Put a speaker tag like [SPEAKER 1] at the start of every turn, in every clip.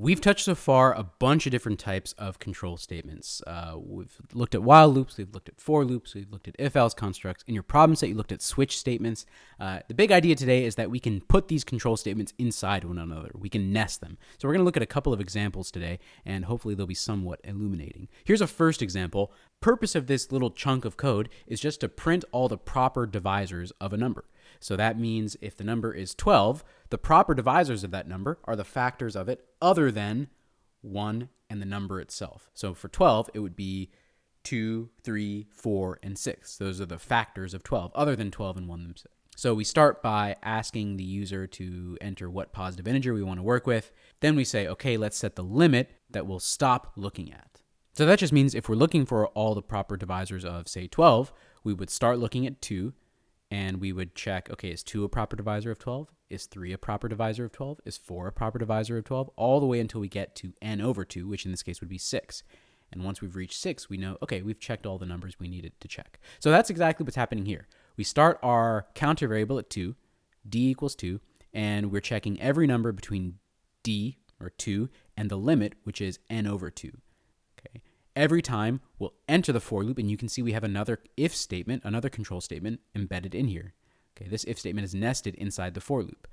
[SPEAKER 1] We've touched so far a bunch of different types of control statements. Uh, we've looked at while loops, we've looked at for loops, we've looked at if else constructs. In your problem set, you looked at switch statements. Uh, the big idea today is that we can put these control statements inside one another. We can nest them. So we're going to look at a couple of examples today, and hopefully they'll be somewhat illuminating. Here's a first example. Purpose of this little chunk of code is just to print all the proper divisors of a number. So that means if the number is 12, the proper divisors of that number are the factors of it other than 1 and the number itself. So for 12, it would be 2, 3, 4, and 6. Those are the factors of 12, other than 12 and 1 themselves. So we start by asking the user to enter what positive integer we want to work with. Then we say, okay, let's set the limit that we'll stop looking at. So that just means if we're looking for all the proper divisors of, say, 12, we would start looking at 2, and we would check, okay, is 2 a proper divisor of 12? Is 3 a proper divisor of 12? Is 4 a proper divisor of 12? All the way until we get to n over 2, which in this case would be 6. And once we've reached 6, we know, okay, we've checked all the numbers we needed to check. So that's exactly what's happening here. We start our counter variable at 2, d equals 2, and we're checking every number between d, or 2, and the limit, which is n over 2. Every time we'll enter the for loop and you can see we have another if statement, another control statement embedded in here. Okay, this if statement is nested inside the for loop.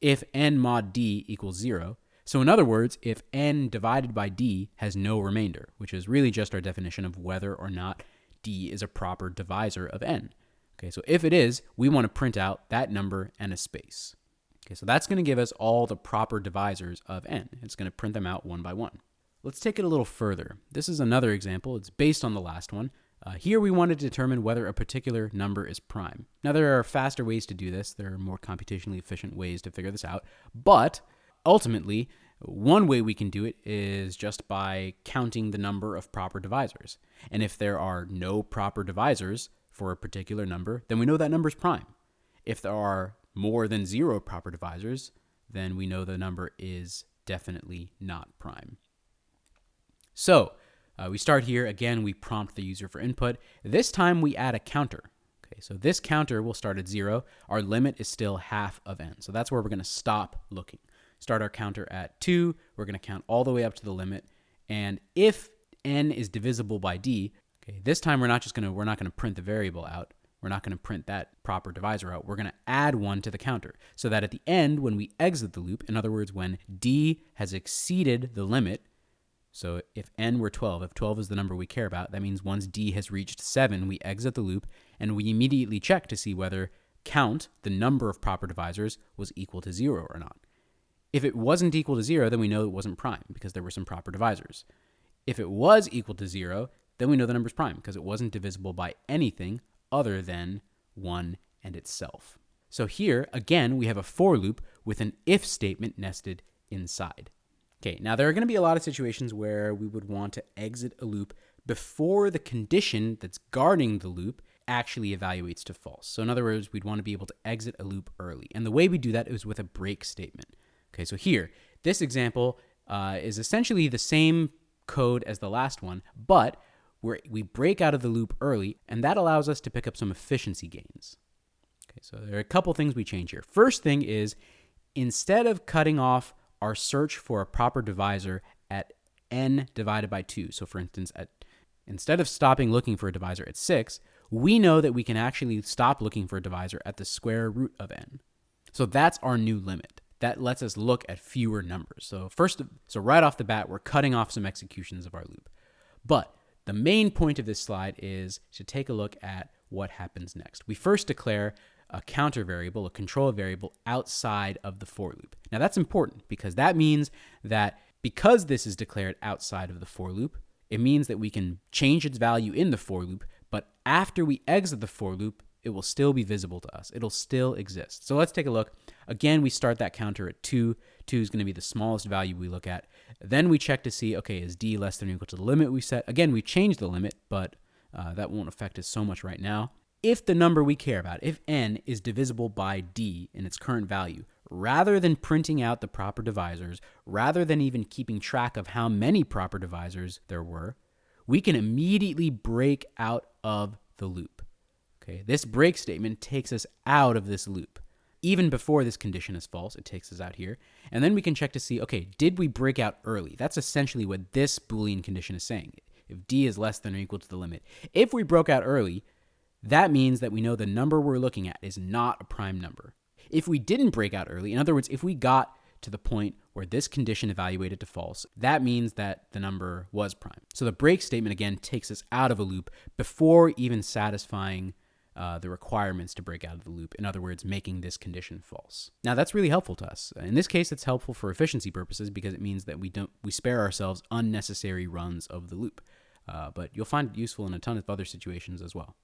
[SPEAKER 1] If n mod d equals zero, so in other words, if n divided by d has no remainder, which is really just our definition of whether or not d is a proper divisor of n. Okay, so if it is, we want to print out that number and a space. Okay, so that's going to give us all the proper divisors of n. It's going to print them out one by one. Let's take it a little further. This is another example. It's based on the last one. Uh, here we want to determine whether a particular number is prime. Now there are faster ways to do this. There are more computationally efficient ways to figure this out. But ultimately, one way we can do it is just by counting the number of proper divisors. And if there are no proper divisors for a particular number, then we know that number is prime. If there are more than zero proper divisors, then we know the number is definitely not prime. So uh, we start here. Again, we prompt the user for input. This time we add a counter. Okay, so this counter will start at zero. Our limit is still half of n. So that's where we're going to stop looking. Start our counter at two. We're going to count all the way up to the limit. And if n is divisible by d, okay, this time we're not just going to, we're not going to print the variable out. We're not going to print that proper divisor out. We're going to add one to the counter so that at the end, when we exit the loop, in other words, when d has exceeded the limit, so if n were 12, if 12 is the number we care about, that means once d has reached 7, we exit the loop and we immediately check to see whether count, the number of proper divisors, was equal to 0 or not. If it wasn't equal to 0, then we know it wasn't prime because there were some proper divisors. If it was equal to 0, then we know the number is prime because it wasn't divisible by anything other than 1 and itself. So here, again, we have a for loop with an if statement nested inside. Okay, now there are going to be a lot of situations where we would want to exit a loop before the condition that's guarding the loop actually evaluates to false. So in other words, we'd want to be able to exit a loop early. And the way we do that is with a break statement. Okay, so here, this example uh, is essentially the same code as the last one, but we break out of the loop early, and that allows us to pick up some efficiency gains. Okay, so there are a couple things we change here. First thing is, instead of cutting off our search for a proper divisor at n divided by 2. So for instance, at instead of stopping looking for a divisor at 6, we know that we can actually stop looking for a divisor at the square root of n. So that's our new limit. That lets us look at fewer numbers. So first, so right off the bat, we're cutting off some executions of our loop. But the main point of this slide is to take a look at what happens next. We first declare a counter variable, a control variable outside of the for loop. Now that's important because that means that because this is declared outside of the for loop, it means that we can change its value in the for loop, but after we exit the for loop, it will still be visible to us. It'll still exist. So let's take a look. Again, we start that counter at 2. 2 is going to be the smallest value we look at. Then we check to see, okay, is d less than or equal to the limit we set? Again, we changed the limit, but uh, that won't affect us so much right now if the number we care about, if n is divisible by d in its current value, rather than printing out the proper divisors, rather than even keeping track of how many proper divisors there were, we can immediately break out of the loop. Okay, this break statement takes us out of this loop. even before this condition is false. It takes us out here. And then we can check to see, okay, did we break out early? That's essentially what this Boolean condition is saying. If d is less than or equal to the limit. If we broke out early, that means that we know the number we're looking at is not a prime number. If we didn't break out early, in other words, if we got to the point where this condition evaluated to false, that means that the number was prime. So the break statement again takes us out of a loop before even satisfying uh, the requirements to break out of the loop. In other words, making this condition false. Now that's really helpful to us. In this case, it's helpful for efficiency purposes because it means that we don't we spare ourselves unnecessary runs of the loop. Uh, but you'll find it useful in a ton of other situations as well.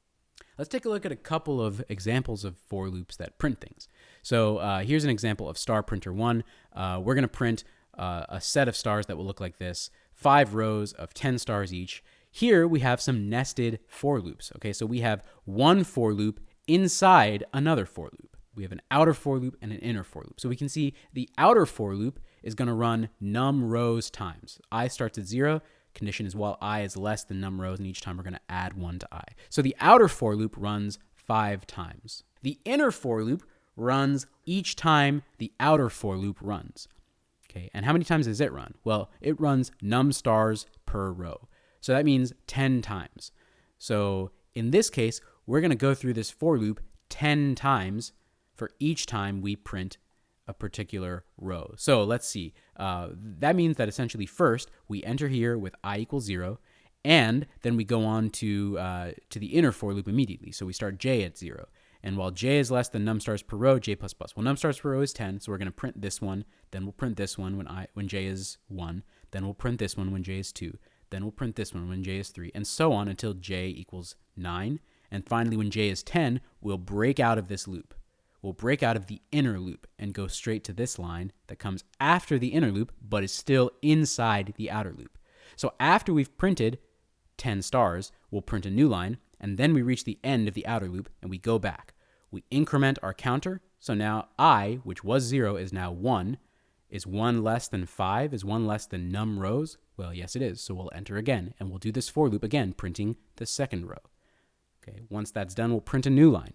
[SPEAKER 1] Let's take a look at a couple of examples of for loops that print things. So uh, here's an example of star printer one. Uh, we're going to print uh, a set of stars that will look like this, five rows of 10 stars each. Here we have some nested for loops. Okay, so we have one for loop inside another for loop. We have an outer for loop and an inner for loop. So we can see the outer for loop is going to run num rows times. i starts at zero. Condition is while i is less than num rows, and each time we're going to add one to i. So the outer for loop runs five times. The inner for loop runs each time the outer for loop runs. Okay, and how many times does it run? Well, it runs num stars per row. So that means 10 times. So in this case, we're going to go through this for loop 10 times for each time we print a particular row. So let's see. Uh, that means that essentially first we enter here with i equals 0, and then we go on to, uh, to the inner for loop immediately. So we start j at 0. And while j is less than num stars per row, j plus plus. Well, num stars per row is 10, so we're going to print this one. Then we'll print this one when i when j is 1. Then we'll print this one when j is 2. Then we'll print this one when j is 3, and so on until j equals 9. And finally, when j is 10, we'll break out of this loop. We'll break out of the inner loop and go straight to this line that comes after the inner loop, but is still inside the outer loop. So after we've printed 10 stars, we'll print a new line, and then we reach the end of the outer loop, and we go back. We increment our counter, so now i, which was 0, is now 1, is 1 less than 5? Is 1 less than num rows? Well, yes, it is. So we'll enter again, and we'll do this for loop again, printing the second row. Okay, once that's done, we'll print a new line.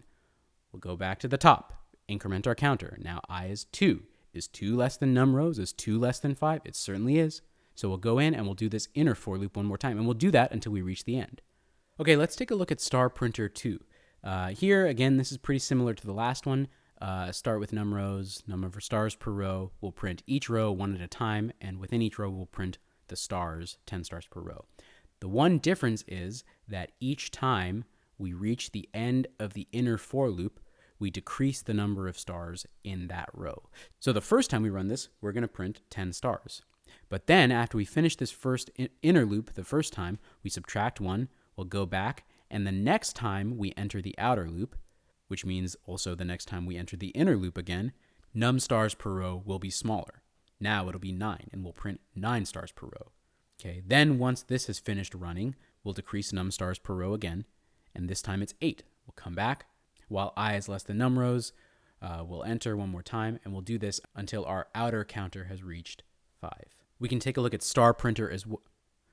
[SPEAKER 1] We'll go back to the top, increment our counter. Now i is 2. Is 2 less than num rows? Is 2 less than 5? It certainly is. So we'll go in and we'll do this inner for loop one more time, and we'll do that until we reach the end. Okay, let's take a look at star printer 2. Uh, here, again, this is pretty similar to the last one. Uh, start with num rows, number of stars per row. We'll print each row one at a time, and within each row, we'll print the stars, 10 stars per row. The one difference is that each time we reach the end of the inner for loop, we decrease the number of stars in that row. So the first time we run this, we're going to print 10 stars. But then after we finish this first inner loop the first time, we subtract one, we'll go back, and the next time we enter the outer loop, which means also the next time we enter the inner loop again, num stars per row will be smaller. Now it'll be 9, and we'll print 9 stars per row. Okay, then once this has finished running, we'll decrease num stars per row again, and this time it's 8. We'll come back. While i is less than num rows, uh, we'll enter one more time, and we'll do this until our outer counter has reached 5. We can take a look at star printer as well.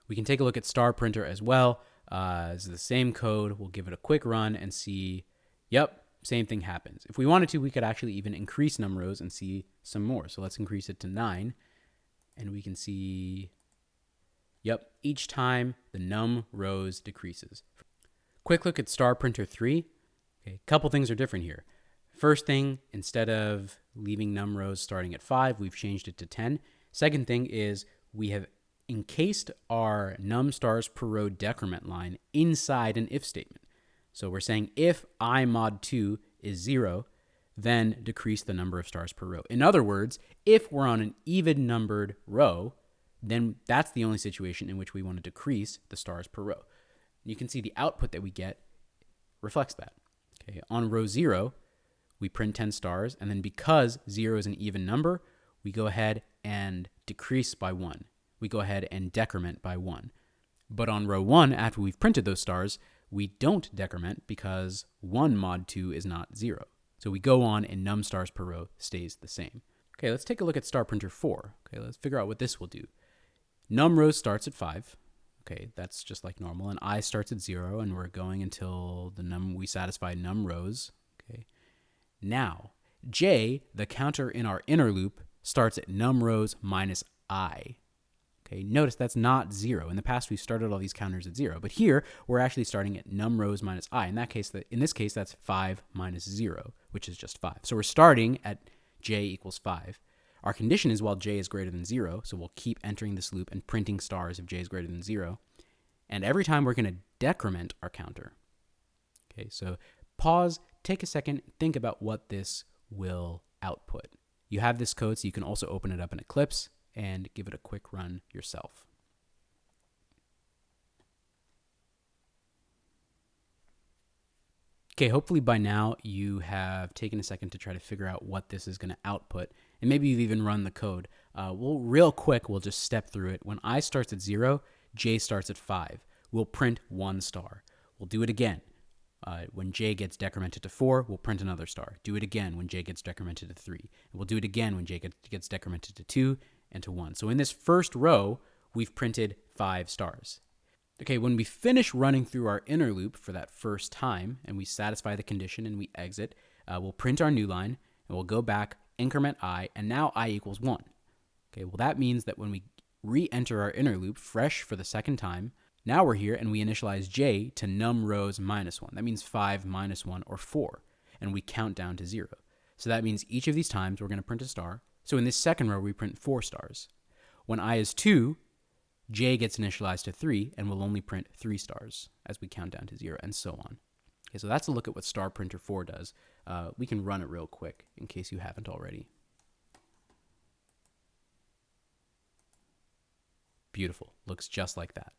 [SPEAKER 1] We can take a look at star printer as well. Uh, it's the same code. We'll give it a quick run and see, yep, same thing happens. If we wanted to, we could actually even increase num rows and see some more. So let's increase it to 9. And we can see, yep, each time the num rows decreases. Quick look at star printer 3. Okay, a couple things are different here. First thing, instead of leaving num rows starting at 5, we've changed it to 10. Second thing is we have encased our num stars per row decrement line inside an if statement. So we're saying if i mod 2 is 0, then decrease the number of stars per row. In other words, if we're on an even numbered row, then that's the only situation in which we want to decrease the stars per row. You can see the output that we get reflects that. Okay, on row 0, we print 10 stars, and then because 0 is an even number, we go ahead and decrease by 1. We go ahead and decrement by 1. But on row 1, after we've printed those stars, we don't decrement because 1 mod 2 is not 0. So we go on and num stars per row stays the same. Okay, let's take a look at star printer 4. Okay, let's figure out what this will do. Num rows starts at 5. Okay, that's just like normal. And i starts at 0, and we're going until the num we satisfy num rows. Okay. Now, j, the counter in our inner loop, starts at num rows minus i. Okay, notice that's not zero. In the past, we started all these counters at zero, but here we're actually starting at num rows minus i. In that case, that in this case, that's five minus zero, which is just five. So we're starting at j equals five. Our condition is while j is greater than zero, so we'll keep entering this loop and printing stars if j is greater than zero. And every time we're going to decrement our counter. Okay, so pause, take a second, think about what this will output. You have this code, so you can also open it up in Eclipse and give it a quick run yourself. Okay, hopefully by now you have taken a second to try to figure out what this is going to output, and maybe you've even run the code. Uh, we'll real quick, we'll just step through it. When i starts at zero, j starts at five. We'll print one star. We'll do it again. Uh, when j gets decremented to 4, we'll print another star. Do it again when j gets decremented to 3. And we'll do it again when j gets, decremented to 2 and to 1. So in this first row, we've printed 5 stars. Okay, when we finish running through our inner loop for that first time, and we satisfy the condition and we exit, uh, we'll print our new line, and we'll go back, increment i, and now i equals 1. Okay, well that means that when we re-enter our inner loop fresh for the second time, now we're here and we initialize j to num rows minus 1. That means 5 minus 1 or 4. And we count down to 0. So that means each of these times we're going to print a star. So in this second row, we print 4 stars. When i is 2, j gets initialized to 3 and we'll only print 3 stars as we count down to 0 and so on. Okay, so that's a look at what star printer 4 does. Uh, we can run it real quick in case you haven't already. Beautiful. Looks just like that.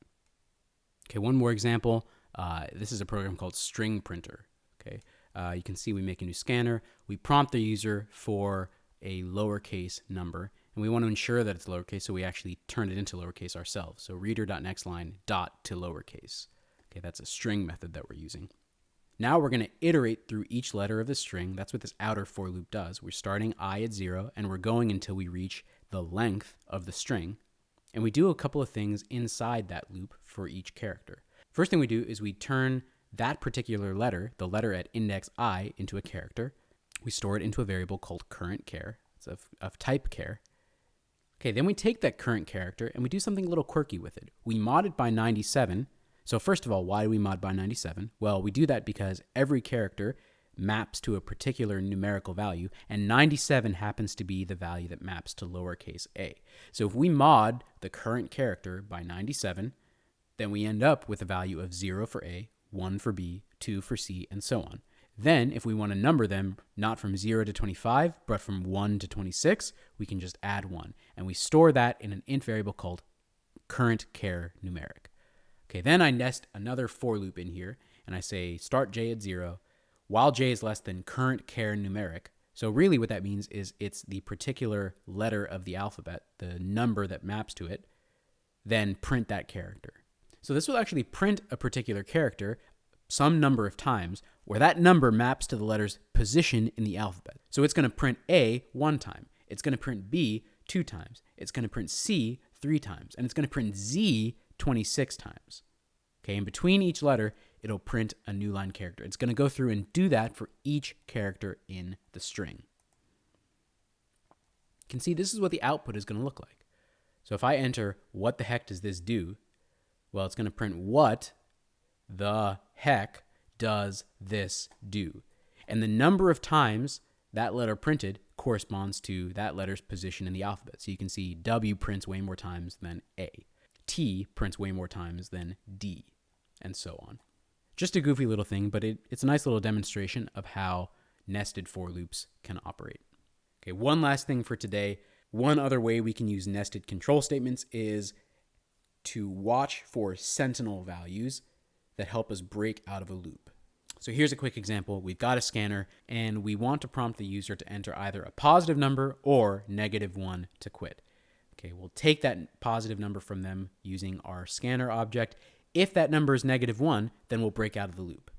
[SPEAKER 1] Okay, one more example. Uh, this is a program called String Printer. Okay, uh, you can see we make a new scanner. We prompt the user for a lowercase number, and we want to ensure that it's lowercase, so we actually turn it into lowercase ourselves. So reader.nextLine dot to lowercase. Okay, that's a string method that we're using. Now we're going to iterate through each letter of the string. That's what this outer for loop does. We're starting i at zero, and we're going until we reach the length of the string. And we do a couple of things inside that loop for each character. First thing we do is we turn that particular letter, the letter at index i, into a character. We store it into a variable called current char. It's of, of type char. Okay, then we take that current character and we do something a little quirky with it. We mod it by 97. So first of all, why do we mod by 97? Well, we do that because every character maps to a particular numerical value, and 97 happens to be the value that maps to lowercase a. So if we mod the current character by 97, then we end up with a value of 0 for a, 1 for b, 2 for c, and so on. Then, if we want to number them not from 0 to 25, but from 1 to 26, we can just add 1. And we store that in an int variable called current char numeric. Okay, then I nest another for loop in here, and I say start j at 0, while j is less than current char numeric. So really what that means is it's the particular letter of the alphabet, the number that maps to it, then print that character. So this will actually print a particular character some number of times where that number maps to the letter's position in the alphabet. So it's going to print A one time. It's going to print B two times. It's going to print C three times. And it's going to print Z 26 times. Okay, in between each letter, it'll print a new line character. It's going to go through and do that for each character in the string. You can see this is what the output is going to look like. So if I enter, what the heck does this do? Well, it's going to print what the heck does this do? And the number of times that letter printed corresponds to that letter's position in the alphabet. So you can see W prints way more times than A. T prints way more times than D, and so on. Just a goofy little thing, but it, it's a nice little demonstration of how nested for loops can operate. Okay, one last thing for today. One other way we can use nested control statements is to watch for sentinel values that help us break out of a loop. So here's a quick example. We've got a scanner and we want to prompt the user to enter either a positive number or negative one to quit. Okay, we'll take that positive number from them using our scanner object if that number is negative 1, then we'll break out of the loop.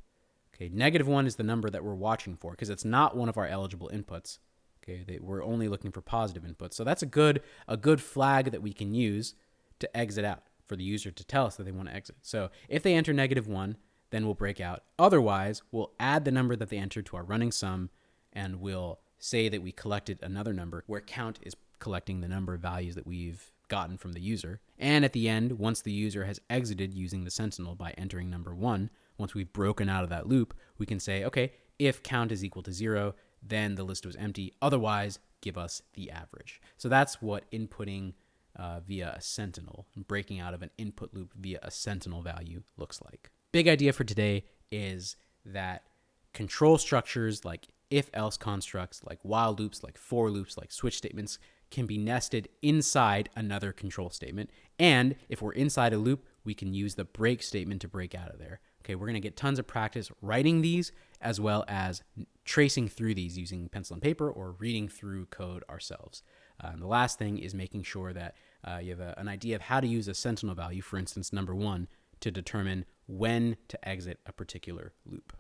[SPEAKER 1] Okay, negative 1 is the number that we're watching for because it's not one of our eligible inputs. Okay, they, we're only looking for positive inputs. So that's a good, a good flag that we can use to exit out for the user to tell us that they want to exit. So if they enter negative 1, then we'll break out. Otherwise, we'll add the number that they entered to our running sum and we'll say that we collected another number where count is collecting the number of values that we've gotten from the user. And at the end, once the user has exited using the sentinel by entering number one, once we've broken out of that loop, we can say, okay, if count is equal to zero, then the list was empty. Otherwise, give us the average. So that's what inputting uh, via a sentinel and breaking out of an input loop via a sentinel value looks like. Big idea for today is that control structures like if else constructs, like while loops, like for loops, like switch statements can be nested inside another control statement. And if we're inside a loop, we can use the break statement to break out of there. Okay, we're going to get tons of practice writing these as well as tracing through these using pencil and paper or reading through code ourselves. Uh, and the last thing is making sure that uh, you have a, an idea of how to use a sentinel value, for instance, number one, to determine when to exit a particular loop.